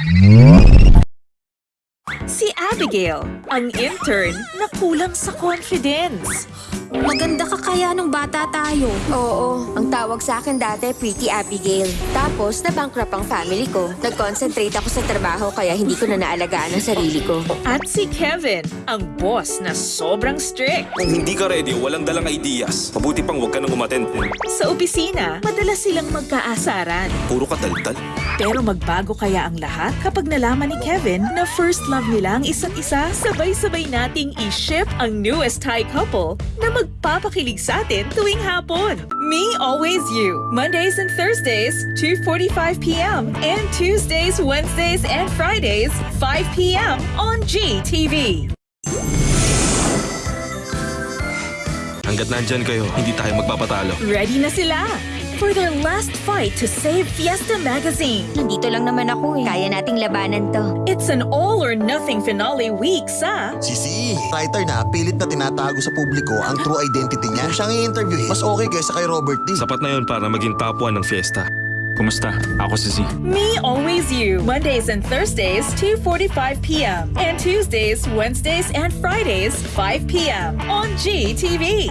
Mm-hmm. Abigail, ang intern na kulang sa confidence. Maganda ka kaya nung bata tayo. Oo, ang tawag sa akin dati, Pretty Abigail. Tapos, na-bankrupt ang family ko. Nag-concentrate ako sa trabaho kaya hindi ko na naalagaan ang sarili ko. At si Kevin, ang boss na sobrang strict. Kung hindi ka ready, walang dalang ideas. Mabuti pang huwag ka nang umattend. Sa opisina, madalas silang magkaasaran. Puro ka taltal. Pero magbago kaya ang lahat kapag nalaman ni Kevin na first love nila ang isa't isa? Sabay-sabay nating i-ship ang newest Thai couple na magpapakilig sa atin tuwing hapon. Me Always You. Mondays and Thursdays, 2.45pm. And Tuesdays, Wednesdays, and Fridays, 5pm on GTV. Hanggat nandyan kayo, hindi tayo magpapatalo. Ready na sila for their last fight to save Fiesta Magazine. Nandito lang naman ako eh. Kaya nating labanan to. It's an all-or-nothing finale week sa Sisi, writer na pilit na tinatago sa publiko ang true identity niya. Kung siyang i-interviewin, mas okay kaysa kay Robert D. Sapat na yun para maging top 1 ng fiesta. Kumusta? Ako si Z. Me Always You, Mondays and Thursdays, 2.45 p.m. And Tuesdays, Wednesdays, and Fridays, 5 p.m. on GTV.